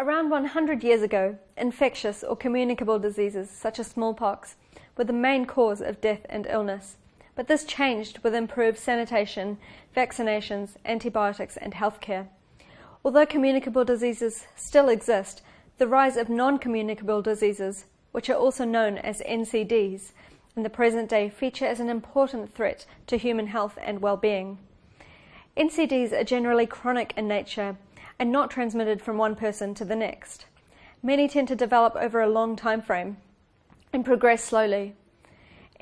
Around 100 years ago, infectious or communicable diseases such as smallpox were the main cause of death and illness. But this changed with improved sanitation, vaccinations, antibiotics, and healthcare. Although communicable diseases still exist, the rise of non-communicable diseases, which are also known as NCDs, in the present day feature as an important threat to human health and well-being. NCDs are generally chronic in nature and not transmitted from one person to the next. Many tend to develop over a long time frame and progress slowly.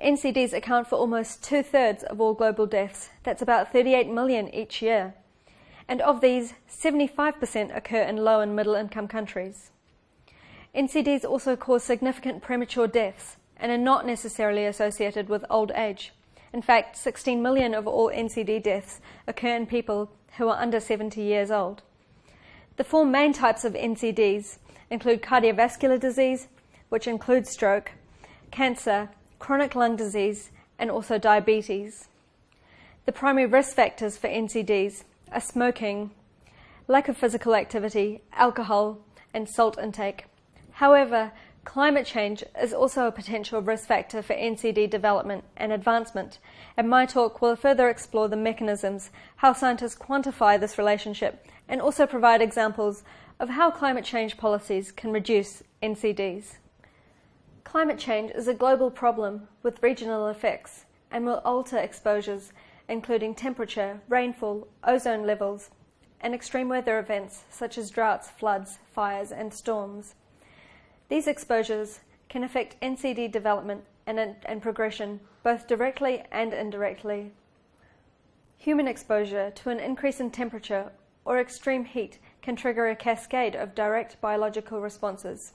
NCDs account for almost two-thirds of all global deaths. That's about 38 million each year. And of these, 75% occur in low and middle income countries. NCDs also cause significant premature deaths and are not necessarily associated with old age. In fact, 16 million of all NCD deaths occur in people who are under 70 years old. The four main types of NCDs include cardiovascular disease, which includes stroke, cancer, chronic lung disease, and also diabetes. The primary risk factors for NCDs are smoking, lack of physical activity, alcohol, and salt intake. However, climate change is also a potential risk factor for NCD development and advancement, and my talk will further explore the mechanisms, how scientists quantify this relationship, and also provide examples of how climate change policies can reduce NCDs. Climate change is a global problem with regional effects and will alter exposures including temperature, rainfall, ozone levels, and extreme weather events such as droughts, floods, fires, and storms. These exposures can affect NCD development and, and progression both directly and indirectly. Human exposure to an increase in temperature or extreme heat can trigger a cascade of direct biological responses,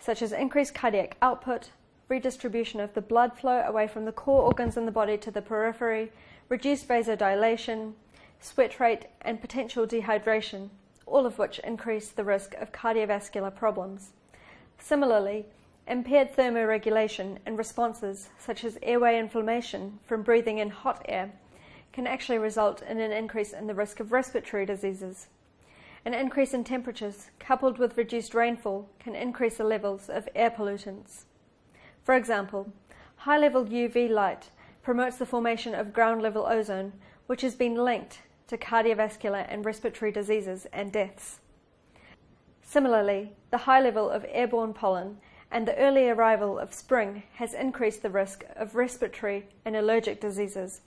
such as increased cardiac output, redistribution of the blood flow away from the core organs in the body to the periphery, reduced vasodilation, sweat rate, and potential dehydration, all of which increase the risk of cardiovascular problems. Similarly, impaired thermoregulation and responses such as airway inflammation from breathing in hot air can actually result in an increase in the risk of respiratory diseases. An increase in temperatures coupled with reduced rainfall can increase the levels of air pollutants. For example, high-level UV light promotes the formation of ground-level ozone, which has been linked to cardiovascular and respiratory diseases and deaths. Similarly, the high level of airborne pollen and the early arrival of spring has increased the risk of respiratory and allergic diseases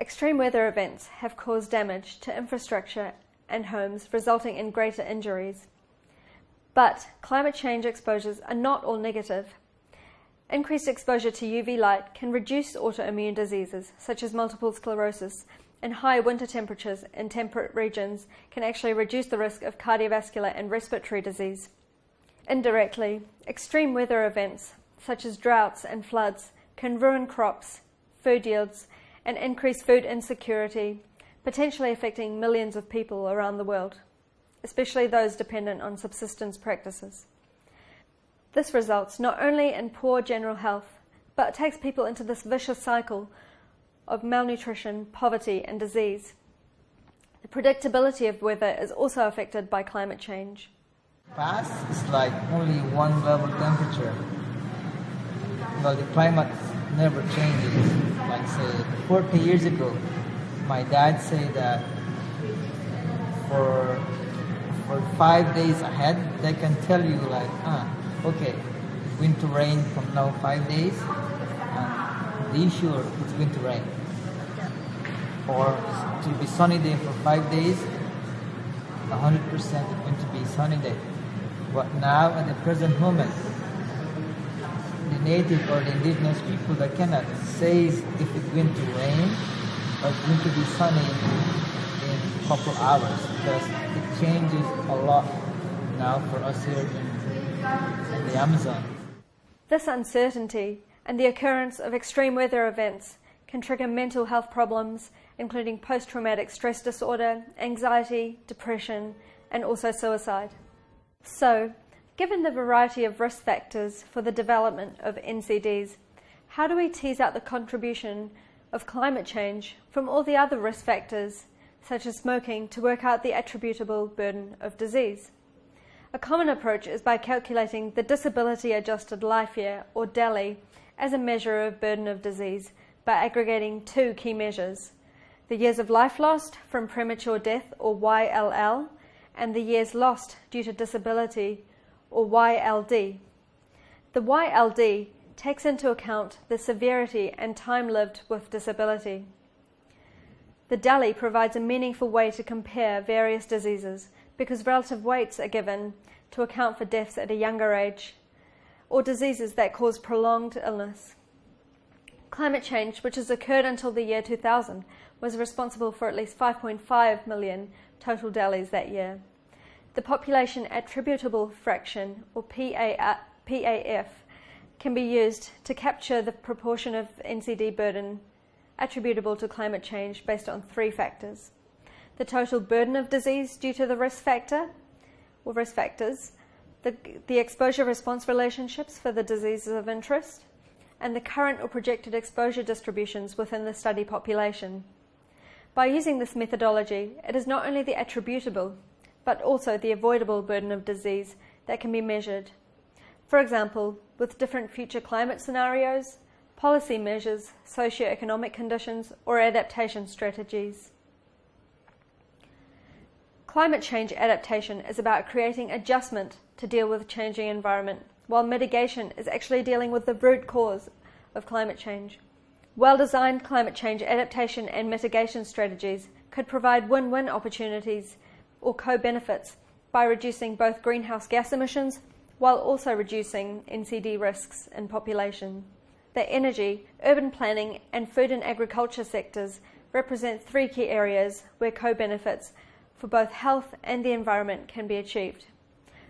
Extreme weather events have caused damage to infrastructure and homes, resulting in greater injuries. But climate change exposures are not all negative. Increased exposure to UV light can reduce autoimmune diseases such as multiple sclerosis, and high winter temperatures in temperate regions can actually reduce the risk of cardiovascular and respiratory disease. Indirectly, extreme weather events such as droughts and floods can ruin crops, food yields, and increase food insecurity, potentially affecting millions of people around the world, especially those dependent on subsistence practices. This results not only in poor general health, but takes people into this vicious cycle of malnutrition, poverty, and disease. The predictability of weather is also affected by climate change. Past is like only one level temperature. Well, the climate never changes. Like say 40 years ago, my dad said that for for five days ahead, they can tell you like, ah, okay, it's going to rain from now five days, and be sure it's going to rain. Or it will be sunny day for five days, 100% it's going to be sunny day. But now at the present moment, native or the indigenous people that cannot say if it's going to rain or it's going to be sunny in a couple hours because it changes a lot now for us here in, in the Amazon. This uncertainty and the occurrence of extreme weather events can trigger mental health problems, including post-traumatic stress disorder, anxiety, depression, and also suicide. So, Given the variety of risk factors for the development of NCDs, how do we tease out the contribution of climate change from all the other risk factors such as smoking, to work out the attributable burden of disease. A common approach is by calculating the disability adjusted life year, or DALY, as a measure of burden of disease by aggregating two key measures the years of life lost from premature death, or YLL, and the years lost due to disability, or YLD. The YLD takes into account the severity and time lived with disability. The DALY provides a meaningful way to compare various diseases because relative weights are given to account for deaths at a younger age or diseases that cause prolonged illness. Climate change, which has occurred until the year 2000, was responsible for at least 5.5 million total DALYs that year. The population attributable fraction, or PAF, can be used to capture the proportion of NCD burden attributable to climate change based on three factors. The total burden of disease due to the risk factor, or risk factors, the, the exposure response relationships for the diseases of interest, and the current or projected exposure distributions within the study population. By using this methodology, it is not only the attributable, but also the avoidable burden of disease that can be measured. For example, with different future climate scenarios, policy measures, socio-economic conditions, or adaptation strategies. Climate change adaptation is about creating adjustment to deal with changing environment, while mitigation is actually dealing with the root cause of climate change. Well-designed climate change adaptation and mitigation strategies could provide win-win opportunities or co-benefits by reducing both greenhouse gas emissions while also reducing NCD risks in population the energy, urban planning, and food and agriculture sectors represent three key areas where co-benefits for both health and the environment can be achieved.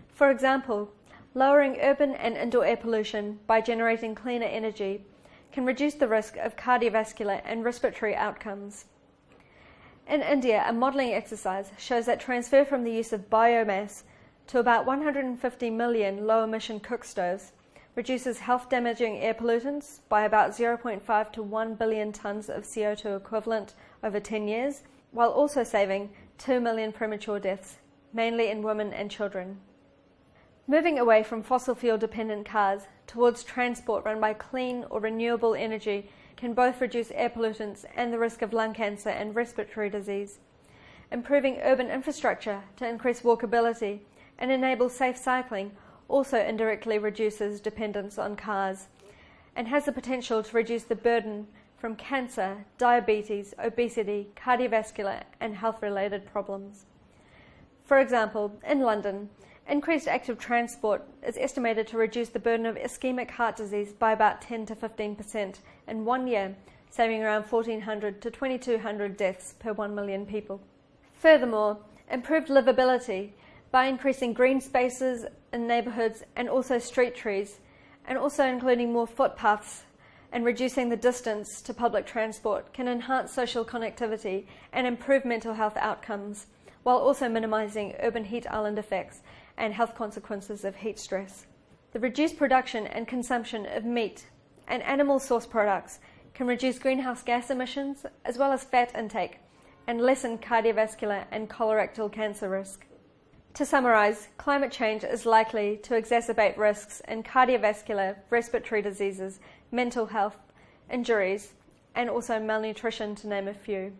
For example, lowering urban and indoor air pollution by generating cleaner energy can reduce the risk of cardiovascular and respiratory outcomes. In India, a modelling exercise shows that transfer from the use of biomass to about 150 million low emission cook stoves reduces health damaging air pollutants by about 0.5 to 1 billion tonnes of CO2 equivalent over 10 years, while also saving 2 million premature deaths, mainly in women and children. Moving away from fossil fuel dependent cars towards transport run by clean or renewable energy can both reduce air pollutants and the risk of lung cancer and respiratory disease. Improving urban infrastructure to increase walkability and enable safe cycling also indirectly reduces dependence on cars and has the potential to reduce the burden from cancer, diabetes, obesity, cardiovascular, and health related problems. For example, in London, increased active transport is estimated to reduce the burden of ischemic heart disease by about 10 to 15% in one year, saving around 1,400 to 2,200 deaths per 1 million people. Furthermore, improved livability by increasing green spaces in neighbourhoods and also street trees, and also including more footpaths and reducing the distance to public transport can enhance social connectivity and improve mental health outcomes, while also minimising urban heat island effects and health consequences of heat stress. The reduced production and consumption of meat and animal source products can reduce greenhouse gas emissions as well as fat intake and lessen cardiovascular and colorectal cancer risk. To summarise, climate change is likely to exacerbate risks in cardiovascular, respiratory diseases, mental health, injuries, and also malnutrition, to name a few.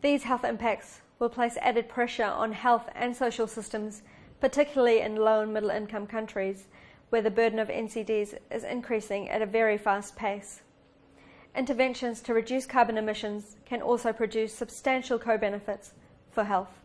These health impacts will place added pressure on health and social systems, particularly in low and middle income countries, where the burden of NCDs is increasing at a very fast pace. Interventions to reduce carbon emissions can also produce substantial co benefits for health.